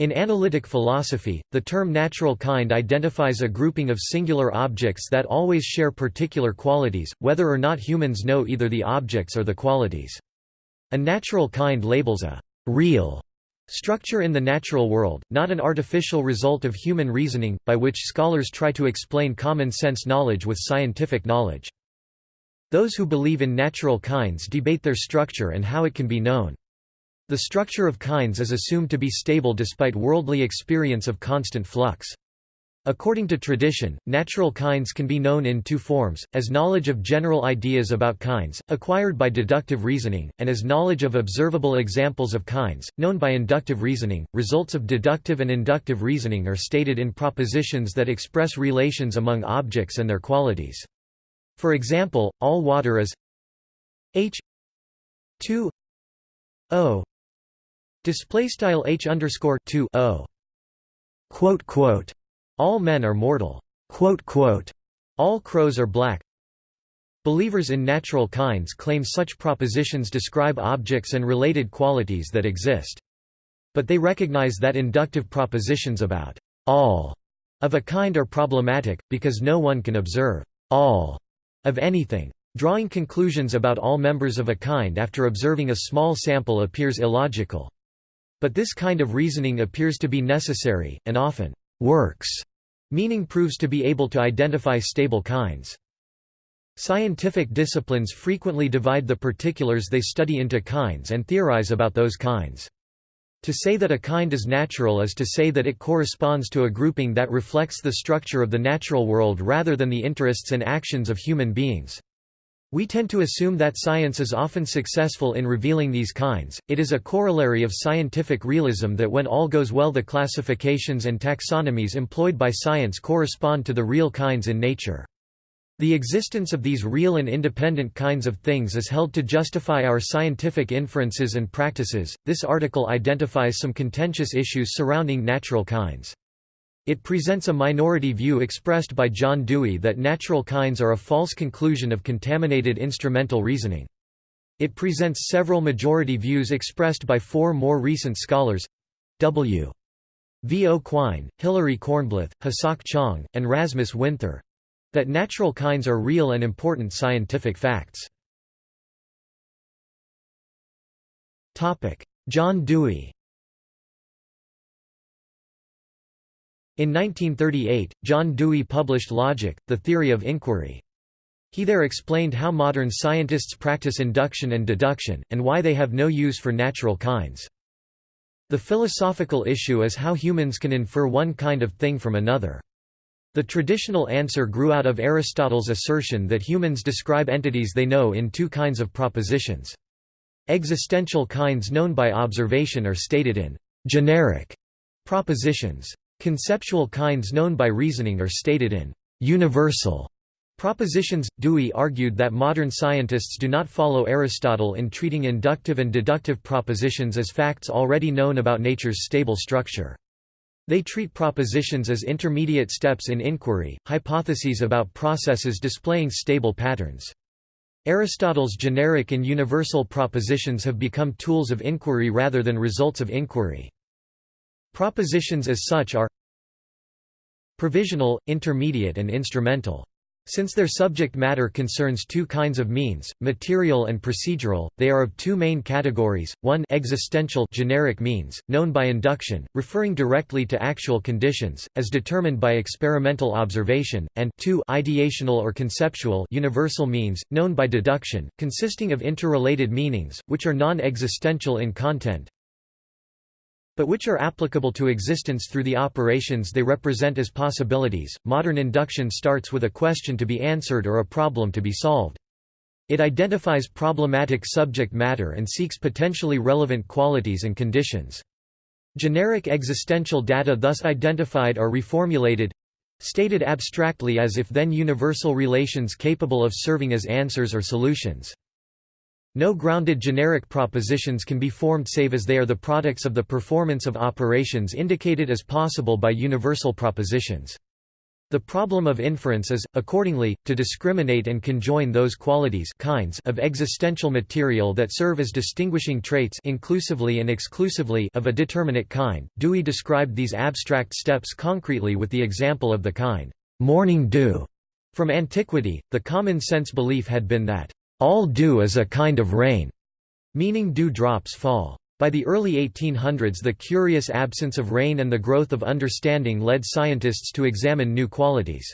In analytic philosophy, the term natural kind identifies a grouping of singular objects that always share particular qualities, whether or not humans know either the objects or the qualities. A natural kind labels a real structure in the natural world, not an artificial result of human reasoning, by which scholars try to explain common sense knowledge with scientific knowledge. Those who believe in natural kinds debate their structure and how it can be known. The structure of kinds is assumed to be stable despite worldly experience of constant flux. According to tradition, natural kinds can be known in two forms, as knowledge of general ideas about kinds, acquired by deductive reasoning, and as knowledge of observable examples of kinds, known by inductive reasoning. Results of deductive and inductive reasoning are stated in propositions that express relations among objects and their qualities. For example, all water is H 2 O Display style h underscore two o. Quote quote. All men are mortal. Quote quote. All crows are black. Believers in natural kinds claim such propositions describe objects and related qualities that exist. But they recognize that inductive propositions about all of a kind are problematic, because no one can observe all of anything. Drawing conclusions about all members of a kind after observing a small sample appears illogical. But this kind of reasoning appears to be necessary, and often works, meaning proves to be able to identify stable kinds. Scientific disciplines frequently divide the particulars they study into kinds and theorize about those kinds. To say that a kind is natural is to say that it corresponds to a grouping that reflects the structure of the natural world rather than the interests and actions of human beings. We tend to assume that science is often successful in revealing these kinds. It is a corollary of scientific realism that when all goes well, the classifications and taxonomies employed by science correspond to the real kinds in nature. The existence of these real and independent kinds of things is held to justify our scientific inferences and practices. This article identifies some contentious issues surrounding natural kinds. It presents a minority view expressed by John Dewey that natural kinds are a false conclusion of contaminated instrumental reasoning. It presents several majority views expressed by four more recent scholars W. V. O. Quine, Hilary Kornblith, Hasok Chang, and Rasmus Winther that natural kinds are real and important scientific facts. John Dewey In 1938, John Dewey published Logic, the Theory of Inquiry. He there explained how modern scientists practice induction and deduction, and why they have no use for natural kinds. The philosophical issue is how humans can infer one kind of thing from another. The traditional answer grew out of Aristotle's assertion that humans describe entities they know in two kinds of propositions. Existential kinds known by observation are stated in generic propositions. Conceptual kinds known by reasoning are stated in universal propositions. Dewey argued that modern scientists do not follow Aristotle in treating inductive and deductive propositions as facts already known about nature's stable structure. They treat propositions as intermediate steps in inquiry, hypotheses about processes displaying stable patterns. Aristotle's generic and universal propositions have become tools of inquiry rather than results of inquiry. Propositions as such are provisional, intermediate and instrumental. Since their subject matter concerns two kinds of means, material and procedural, they are of two main categories, one existential generic means, known by induction, referring directly to actual conditions, as determined by experimental observation, and two ideational or conceptual universal means, known by deduction, consisting of interrelated meanings, which are non-existential in content, but which are applicable to existence through the operations they represent as possibilities. Modern induction starts with a question to be answered or a problem to be solved. It identifies problematic subject matter and seeks potentially relevant qualities and conditions. Generic existential data thus identified are reformulated stated abstractly as if then universal relations capable of serving as answers or solutions. No grounded generic propositions can be formed save as they are the products of the performance of operations indicated as possible by universal propositions. The problem of inference is, accordingly, to discriminate and conjoin those qualities kinds of existential material that serve as distinguishing traits inclusively and exclusively of a determinate kind. Dewey described these abstract steps concretely with the example of the kind, morning dew. From antiquity, the common sense belief had been that, all dew is a kind of rain, meaning dew drops fall. By the early 1800s the curious absence of rain and the growth of understanding led scientists to examine new qualities.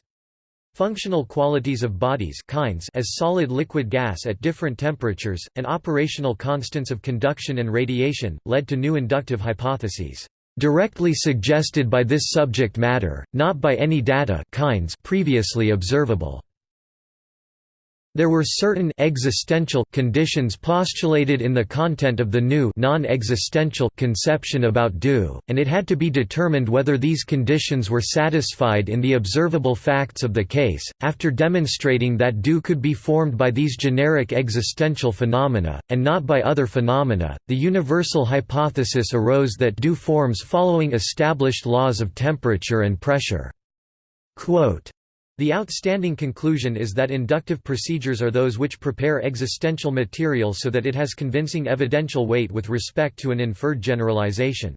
Functional qualities of bodies kinds as solid liquid gas at different temperatures, and operational constants of conduction and radiation, led to new inductive hypotheses, "...directly suggested by this subject matter, not by any data kinds previously observable." There were certain existential conditions postulated in the content of the new non-existential conception about dew, and it had to be determined whether these conditions were satisfied in the observable facts of the case. After demonstrating that dew could be formed by these generic existential phenomena, and not by other phenomena, the universal hypothesis arose that dew forms following established laws of temperature and pressure. Quote, the outstanding conclusion is that inductive procedures are those which prepare existential material so that it has convincing evidential weight with respect to an inferred generalization.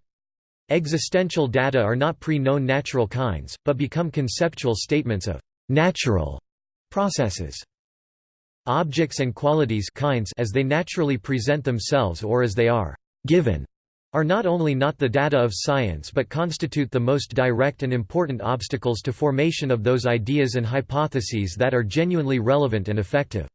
Existential data are not pre-known natural kinds, but become conceptual statements of «natural» processes. Objects and qualities kinds as they naturally present themselves or as they are «given» are not only not the data of science but constitute the most direct and important obstacles to formation of those ideas and hypotheses that are genuinely relevant and effective.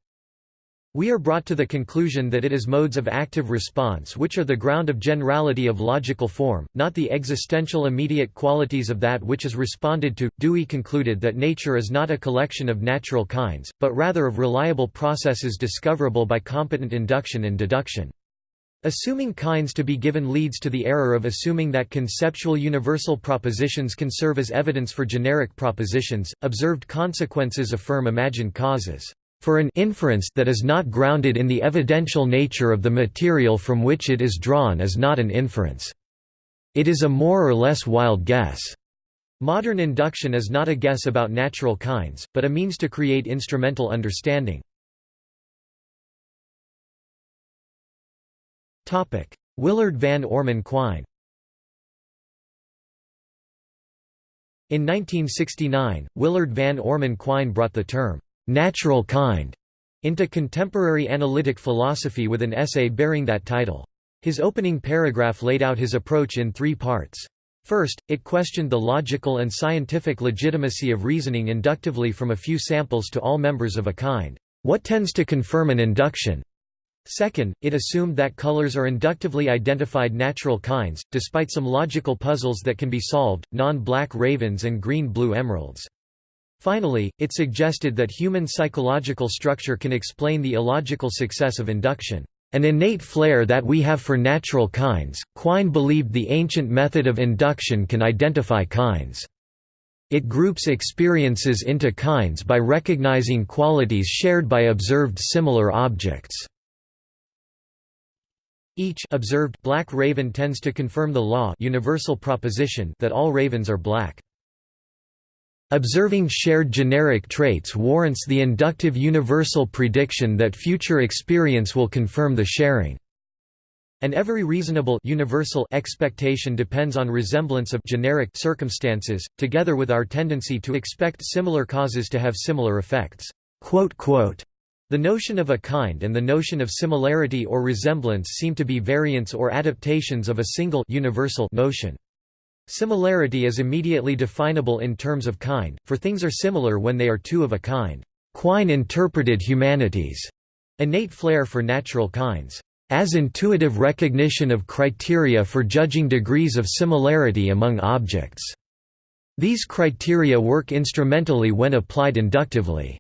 We are brought to the conclusion that it is modes of active response which are the ground of generality of logical form, not the existential immediate qualities of that which is responded to. Dewey concluded that nature is not a collection of natural kinds, but rather of reliable processes discoverable by competent induction and deduction. Assuming kinds to be given leads to the error of assuming that conceptual universal propositions can serve as evidence for generic propositions. Observed consequences affirm imagined causes. For an inference that is not grounded in the evidential nature of the material from which it is drawn is not an inference. It is a more or less wild guess. Modern induction is not a guess about natural kinds, but a means to create instrumental understanding. Willard Van Orman Quine In 1969, Willard Van Orman Quine brought the term, "'natural kind' into contemporary analytic philosophy with an essay bearing that title. His opening paragraph laid out his approach in three parts. First, it questioned the logical and scientific legitimacy of reasoning inductively from a few samples to all members of a kind. What tends to confirm an induction? Second, it assumed that colors are inductively identified natural kinds, despite some logical puzzles that can be solved, non-black ravens and green-blue emeralds. Finally, it suggested that human psychological structure can explain the illogical success of induction. An innate flair that we have for natural kinds, Quine believed the ancient method of induction can identify kinds. It groups experiences into kinds by recognizing qualities shared by observed similar objects. Each observed black raven tends to confirm the law universal proposition that all ravens are black. Observing shared generic traits warrants the inductive universal prediction that future experience will confirm the sharing. And every reasonable universal expectation depends on resemblance of generic circumstances, together with our tendency to expect similar causes to have similar effects." The notion of a kind and the notion of similarity or resemblance seem to be variants or adaptations of a single universal notion. Similarity is immediately definable in terms of kind, for things are similar when they are two of a kind. Quine interpreted humanity's innate flair for natural kinds as intuitive recognition of criteria for judging degrees of similarity among objects. These criteria work instrumentally when applied inductively.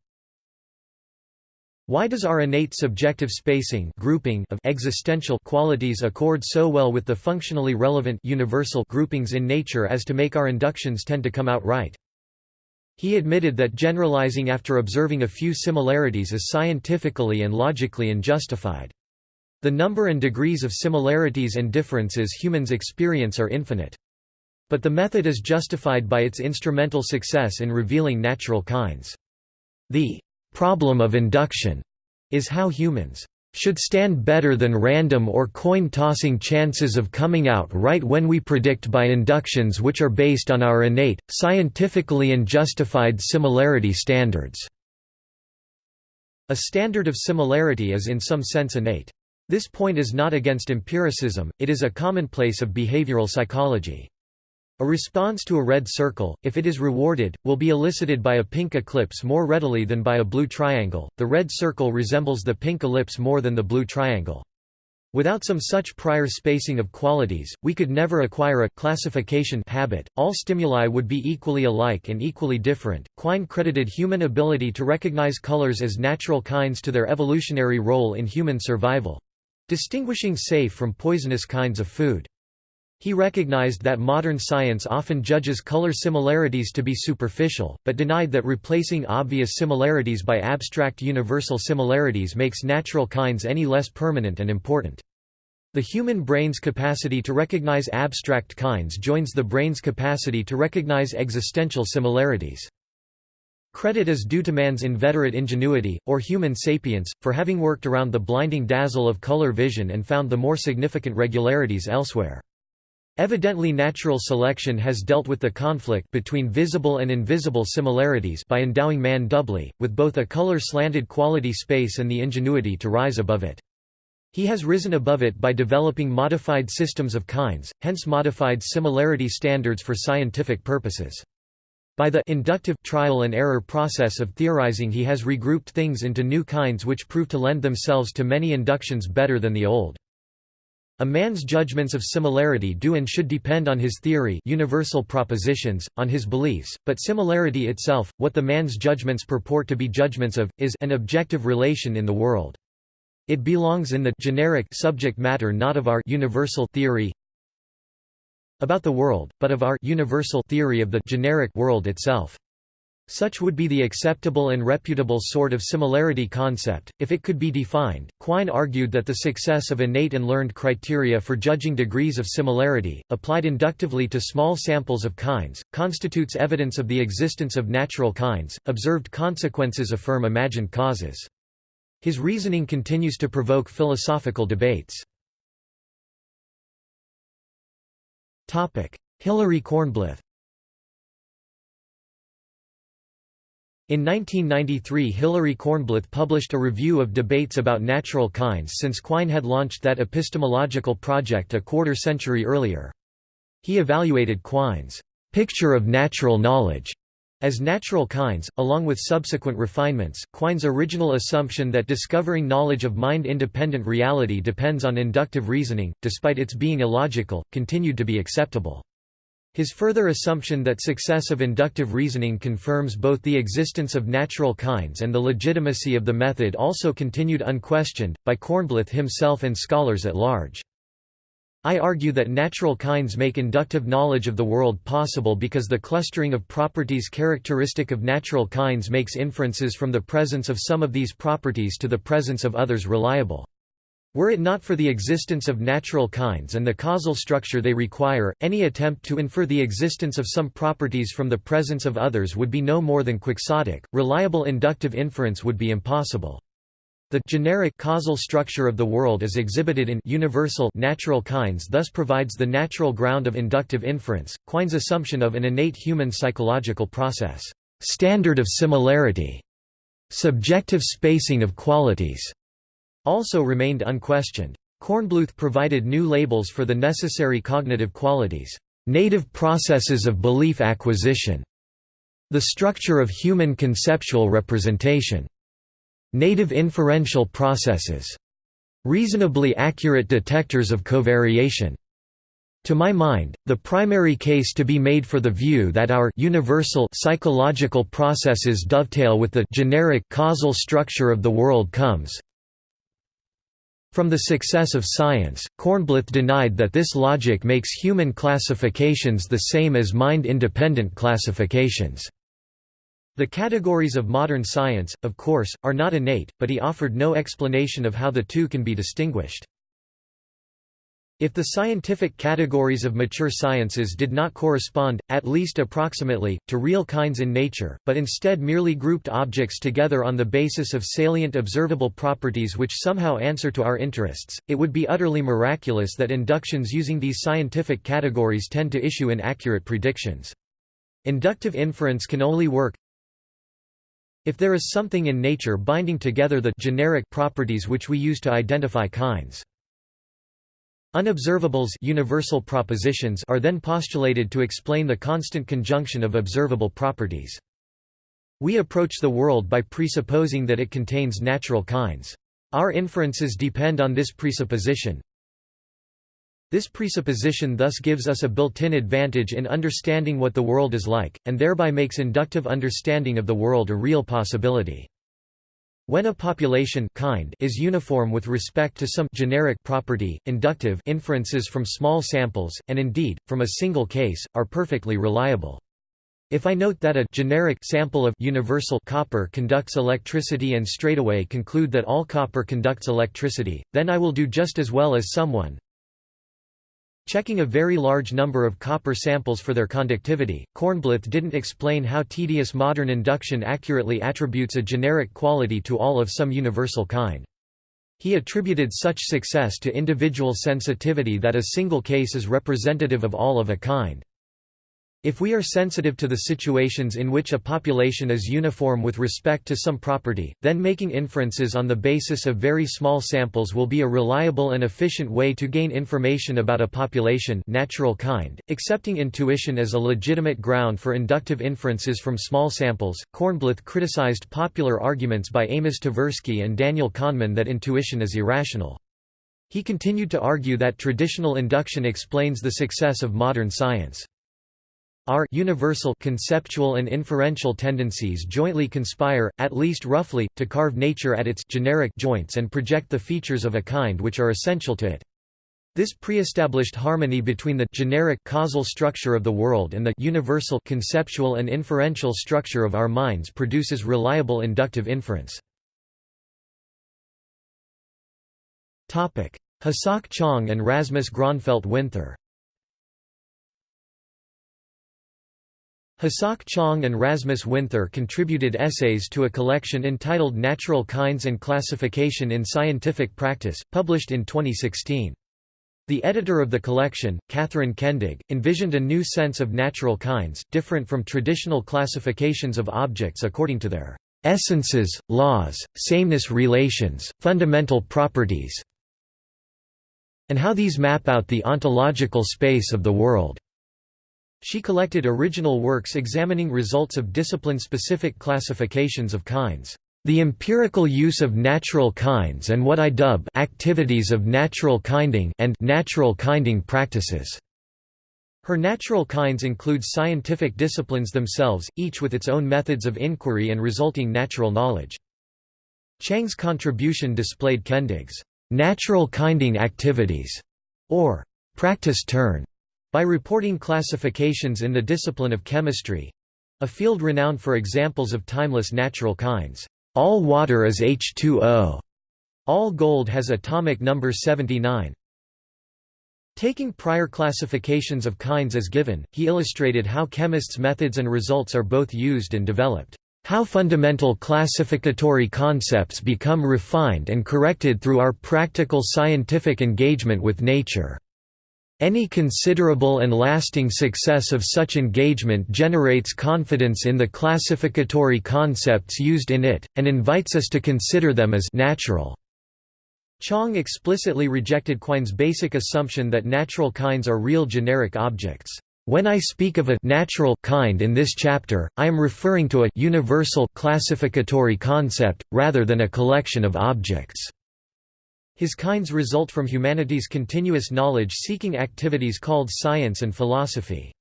Why does our innate subjective spacing grouping of existential qualities accord so well with the functionally relevant universal groupings in nature as to make our inductions tend to come out right? He admitted that generalizing after observing a few similarities is scientifically and logically unjustified. The number and degrees of similarities and differences humans experience are infinite. But the method is justified by its instrumental success in revealing natural kinds. The problem of induction is how humans should stand better than random or coin-tossing chances of coming out right when we predict by inductions which are based on our innate, scientifically and justified similarity standards." A standard of similarity is in some sense innate. This point is not against empiricism, it is a commonplace of behavioral psychology. A response to a red circle, if it is rewarded, will be elicited by a pink ellipse more readily than by a blue triangle. The red circle resembles the pink ellipse more than the blue triangle. Without some such prior spacing of qualities, we could never acquire a classification habit. All stimuli would be equally alike and equally different. Quine credited human ability to recognize colors as natural kinds to their evolutionary role in human survival distinguishing safe from poisonous kinds of food. He recognized that modern science often judges color similarities to be superficial, but denied that replacing obvious similarities by abstract universal similarities makes natural kinds any less permanent and important. The human brain's capacity to recognize abstract kinds joins the brain's capacity to recognize existential similarities. Credit is due to man's inveterate ingenuity, or human sapience, for having worked around the blinding dazzle of color vision and found the more significant regularities elsewhere. Evidently natural selection has dealt with the conflict between visible and invisible similarities by endowing man doubly, with both a color-slanted quality space and the ingenuity to rise above it. He has risen above it by developing modified systems of kinds, hence modified similarity standards for scientific purposes. By the inductive trial and error process of theorizing he has regrouped things into new kinds which prove to lend themselves to many inductions better than the old. A man's judgments of similarity do and should depend on his theory universal propositions, on his beliefs, but similarity itself, what the man's judgments purport to be judgments of, is an objective relation in the world. It belongs in the generic subject matter not of our universal theory about the world, but of our universal theory of the generic world itself. Such would be the acceptable and reputable sort of similarity concept, if it could be defined. Quine argued that the success of innate and learned criteria for judging degrees of similarity, applied inductively to small samples of kinds, constitutes evidence of the existence of natural kinds. Observed consequences affirm imagined causes. His reasoning continues to provoke philosophical debates. Hilary Kornblith In 1993 Hilary Kornblith published a review of debates about natural kinds since Quine had launched that epistemological project a quarter century earlier. He evaluated Quine's picture of natural knowledge as natural kinds, along with subsequent refinements, Quine's original assumption that discovering knowledge of mind-independent reality depends on inductive reasoning, despite its being illogical, continued to be acceptable. His further assumption that success of inductive reasoning confirms both the existence of natural kinds and the legitimacy of the method also continued unquestioned, by Kornblith himself and scholars at large. I argue that natural kinds make inductive knowledge of the world possible because the clustering of properties characteristic of natural kinds makes inferences from the presence of some of these properties to the presence of others reliable. Were it not for the existence of natural kinds and the causal structure they require, any attempt to infer the existence of some properties from the presence of others would be no more than quixotic. Reliable inductive inference would be impossible. The generic causal structure of the world as exhibited in universal natural kinds thus provides the natural ground of inductive inference. Quine's assumption of an innate human psychological process, standard of similarity, subjective spacing of qualities, also remained unquestioned. Kornblith provided new labels for the necessary cognitive qualities, native processes of belief acquisition, the structure of human conceptual representation, native inferential processes, reasonably accurate detectors of covariation. To my mind, the primary case to be made for the view that our universal psychological processes dovetail with the generic causal structure of the world comes, from the success of science, Kornblith denied that this logic makes human classifications the same as mind-independent classifications. The categories of modern science, of course, are not innate, but he offered no explanation of how the two can be distinguished. If the scientific categories of mature sciences did not correspond, at least approximately, to real kinds in nature, but instead merely grouped objects together on the basis of salient observable properties which somehow answer to our interests, it would be utterly miraculous that inductions using these scientific categories tend to issue inaccurate predictions. Inductive inference can only work if there is something in nature binding together the generic properties which we use to identify kinds. Unobservables universal propositions are then postulated to explain the constant conjunction of observable properties. We approach the world by presupposing that it contains natural kinds. Our inferences depend on this presupposition. This presupposition thus gives us a built-in advantage in understanding what the world is like, and thereby makes inductive understanding of the world a real possibility. When a population kind is uniform with respect to some generic property, inductive inferences from small samples, and indeed, from a single case, are perfectly reliable. If I note that a generic sample of universal copper conducts electricity and straightaway conclude that all copper conducts electricity, then I will do just as well as someone, Checking a very large number of copper samples for their conductivity, Kornblith didn't explain how tedious modern induction accurately attributes a generic quality to all of some universal kind. He attributed such success to individual sensitivity that a single case is representative of all of a kind. If we are sensitive to the situations in which a population is uniform with respect to some property, then making inferences on the basis of very small samples will be a reliable and efficient way to gain information about a population natural kind. Accepting intuition as a legitimate ground for inductive inferences from small samples, Kornblith criticized popular arguments by Amos Tversky and Daniel Kahneman that intuition is irrational. He continued to argue that traditional induction explains the success of modern science. Our universal conceptual and inferential tendencies jointly conspire, at least roughly, to carve nature at its generic joints and project the features of a kind which are essential to it. This pre-established harmony between the generic causal structure of the world and the universal conceptual and inferential structure of our minds produces reliable inductive inference. Hasok Chang and Rasmus Gronfeldt Winther Hasok Chang and Rasmus Winther contributed essays to a collection entitled Natural Kinds and Classification in Scientific Practice, published in 2016. The editor of the collection, Catherine Kendig, envisioned a new sense of natural kinds, different from traditional classifications of objects according to their essences, laws, sameness relations, fundamental properties, and how these map out the ontological space of the world. She collected original works examining results of discipline-specific classifications of kinds. The empirical use of natural kinds and what I dub activities of natural kinding and natural kinding practices. Her natural kinds include scientific disciplines themselves, each with its own methods of inquiry and resulting natural knowledge. Chang's contribution displayed Kendig's natural kinding activities, or practice turn, by reporting classifications in the discipline of chemistry—a field renowned for examples of timeless natural kinds. All water is H2O. All gold has atomic number 79. Taking prior classifications of kinds as given, he illustrated how chemists' methods and results are both used and developed. How fundamental classificatory concepts become refined and corrected through our practical scientific engagement with nature. Any considerable and lasting success of such engagement generates confidence in the classificatory concepts used in it, and invites us to consider them as natural. Chang explicitly rejected Quine's basic assumption that natural kinds are real generic objects. When I speak of a natural kind in this chapter, I am referring to a universal classificatory concept, rather than a collection of objects. His kinds result from humanity's continuous knowledge-seeking activities called science and philosophy.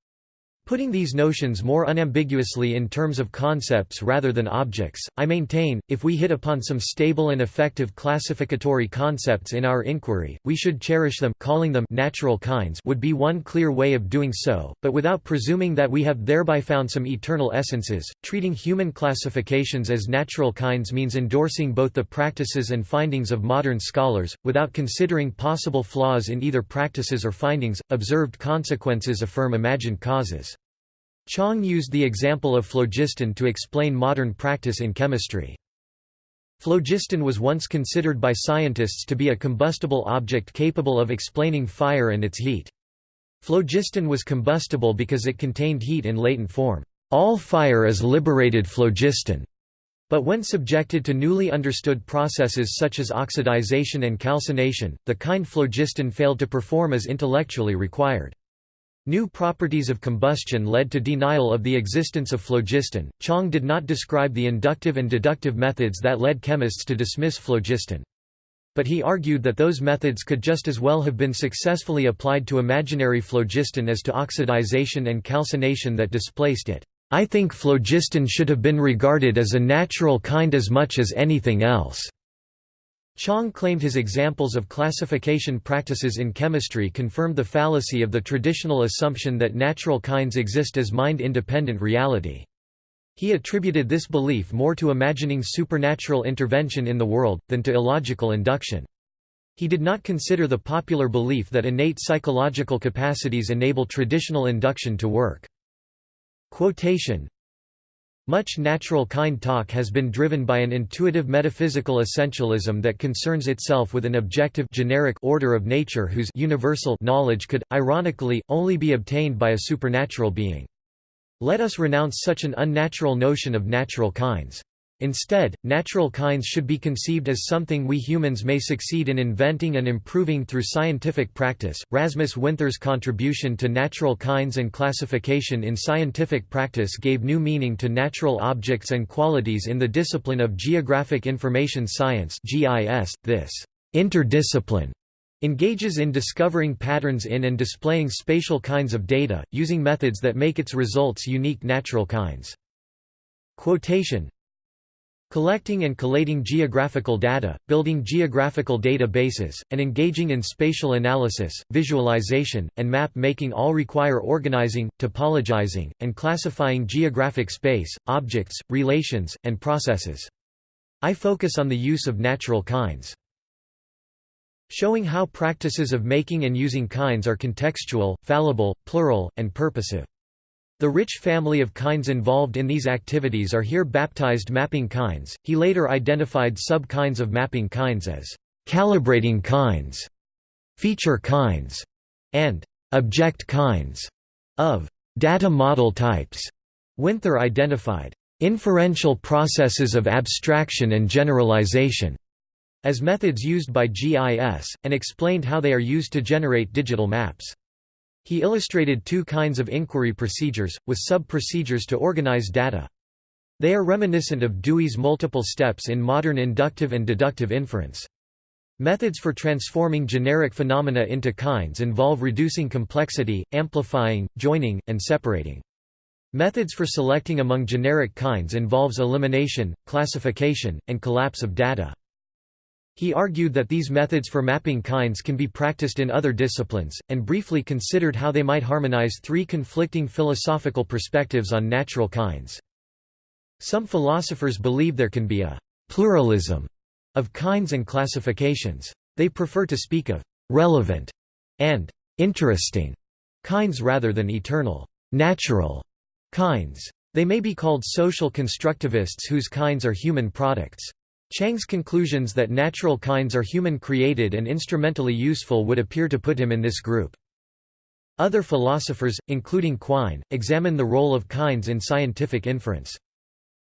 Putting these notions more unambiguously in terms of concepts rather than objects, I maintain, if we hit upon some stable and effective classificatory concepts in our inquiry, we should cherish them calling them natural kinds would be one clear way of doing so, but without presuming that we have thereby found some eternal essences. Treating human classifications as natural kinds means endorsing both the practices and findings of modern scholars, without considering possible flaws in either practices or findings. Observed consequences affirm imagined causes. Chang used the example of phlogiston to explain modern practice in chemistry. Phlogiston was once considered by scientists to be a combustible object capable of explaining fire and its heat. Phlogiston was combustible because it contained heat in latent form. All fire is liberated phlogiston. But when subjected to newly understood processes such as oxidization and calcination, the kind phlogiston failed to perform as intellectually required. New properties of combustion led to denial of the existence of phlogiston. Chang did not describe the inductive and deductive methods that led chemists to dismiss phlogiston. But he argued that those methods could just as well have been successfully applied to imaginary phlogiston as to oxidization and calcination that displaced it. I think phlogiston should have been regarded as a natural kind as much as anything else. Chang claimed his examples of classification practices in chemistry confirmed the fallacy of the traditional assumption that natural kinds exist as mind-independent reality. He attributed this belief more to imagining supernatural intervention in the world, than to illogical induction. He did not consider the popular belief that innate psychological capacities enable traditional induction to work. Quotation much natural kind talk has been driven by an intuitive metaphysical essentialism that concerns itself with an objective generic order of nature whose universal knowledge could, ironically, only be obtained by a supernatural being. Let us renounce such an unnatural notion of natural kinds. Instead, natural kinds should be conceived as something we humans may succeed in inventing and improving through scientific practice. Rasmus Winther's contribution to natural kinds and classification in scientific practice gave new meaning to natural objects and qualities in the discipline of Geographic Information Science (GIS). This interdiscipline engages in discovering patterns in and displaying spatial kinds of data, using methods that make its results unique natural kinds. Quotation Collecting and collating geographical data, building geographical databases, and engaging in spatial analysis, visualization, and map making all require organizing, topologizing, and classifying geographic space, objects, relations, and processes. I focus on the use of natural kinds. Showing how practices of making and using kinds are contextual, fallible, plural, and purposive. The rich family of kinds involved in these activities are here baptized mapping kinds. He later identified sub-kinds of mapping kinds as calibrating kinds, feature kinds, and object kinds of data model types. Winther identified inferential processes of abstraction and generalization as methods used by GIS, and explained how they are used to generate digital maps. He illustrated two kinds of inquiry procedures, with sub-procedures to organize data. They are reminiscent of Dewey's multiple steps in modern inductive and deductive inference. Methods for transforming generic phenomena into kinds involve reducing complexity, amplifying, joining, and separating. Methods for selecting among generic kinds involves elimination, classification, and collapse of data. He argued that these methods for mapping kinds can be practiced in other disciplines, and briefly considered how they might harmonize three conflicting philosophical perspectives on natural kinds. Some philosophers believe there can be a pluralism of kinds and classifications. They prefer to speak of relevant and interesting kinds rather than eternal, natural kinds. They may be called social constructivists whose kinds are human products. Chang's conclusions that natural kinds are human-created and instrumentally useful would appear to put him in this group. Other philosophers, including Quine, examine the role of kinds in scientific inference.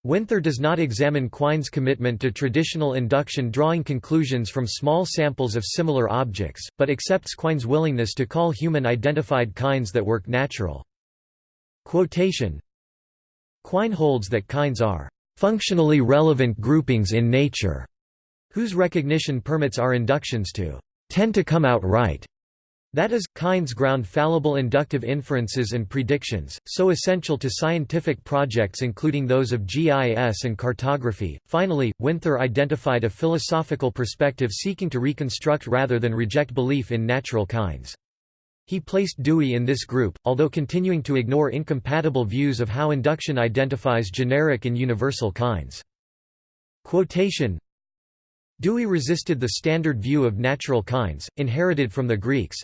Winther does not examine Quine's commitment to traditional induction drawing conclusions from small samples of similar objects, but accepts Quine's willingness to call human-identified kinds that work natural. Quotation Quine holds that kinds are functionally relevant groupings in nature, whose recognition permits our inductions to tend to come out right. That is, kinds ground fallible inductive inferences and predictions, so essential to scientific projects including those of GIS and cartography. Finally, Winther identified a philosophical perspective seeking to reconstruct rather than reject belief in natural kinds. He placed Dewey in this group, although continuing to ignore incompatible views of how induction identifies generic and universal kinds. Quotation Dewey resisted the standard view of natural kinds, inherited from the Greeks,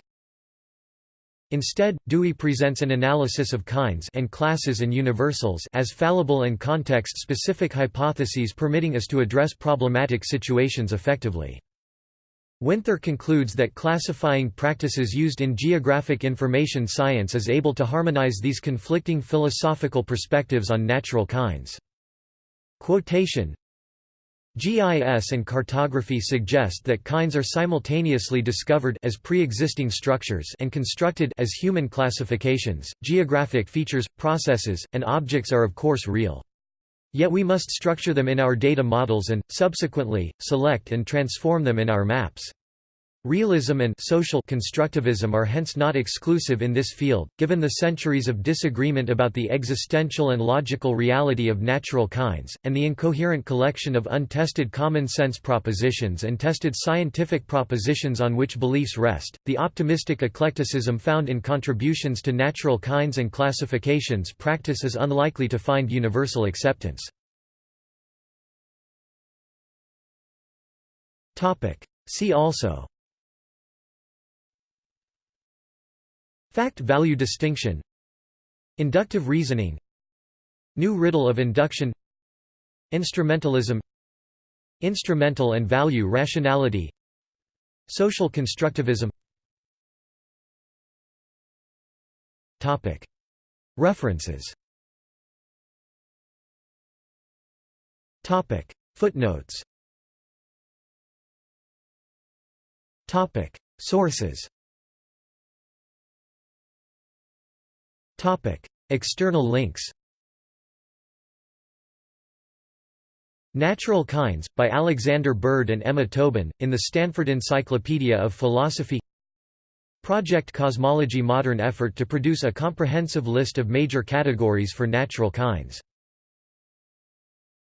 Instead, Dewey presents an analysis of kinds and classes and universals as fallible and context-specific hypotheses permitting us to address problematic situations effectively. Winther concludes that classifying practices used in geographic information science is able to harmonize these conflicting philosophical perspectives on natural kinds. Quotation GIS and cartography suggest that kinds are simultaneously discovered as pre-existing structures and constructed as human classifications. Geographic features, processes, and objects are of course real. Yet we must structure them in our data models and, subsequently, select and transform them in our maps. Realism and social constructivism are hence not exclusive in this field, given the centuries of disagreement about the existential and logical reality of natural kinds, and the incoherent collection of untested common-sense propositions and tested scientific propositions on which beliefs rest. The optimistic eclecticism found in contributions to natural kinds and classifications practice is unlikely to find universal acceptance. See also Fact-value distinction Inductive reasoning New riddle of induction Instrumentalism Instrumental and value rationality Social constructivism. References. Footnotes. Sources External links. Natural Kinds, by Alexander Bird and Emma Tobin, in the Stanford Encyclopedia of Philosophy Project Cosmology Modern effort to produce a comprehensive list of major categories for natural kinds